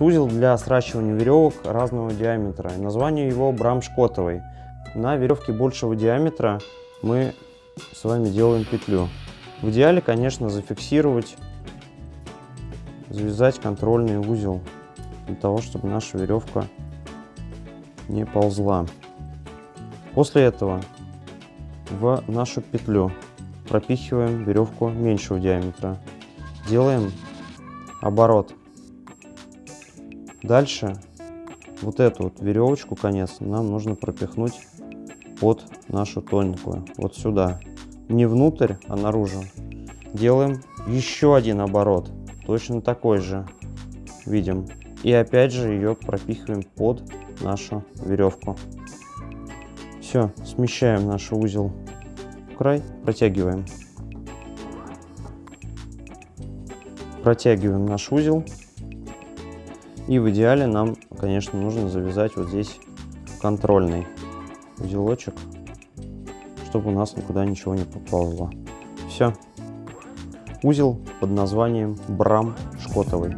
Узел для сращивания веревок разного диаметра. Название его брамшкотовый. На веревке большего диаметра мы с вами делаем петлю. В идеале, конечно, зафиксировать, завязать контрольный узел для того, чтобы наша веревка не ползла. После этого в нашу петлю пропихиваем веревку меньшего диаметра. Делаем оборот. Дальше вот эту вот веревочку, конец, нам нужно пропихнуть под нашу тоненькую, вот сюда. Не внутрь, а наружу. Делаем еще один оборот, точно такой же, видим. И опять же ее пропихиваем под нашу веревку. Все, смещаем наш узел в край, протягиваем. Протягиваем наш узел и в идеале нам, конечно, нужно завязать вот здесь контрольный узелочек, чтобы у нас никуда ничего не поползло. Все. Узел под названием Брам Шкотовый.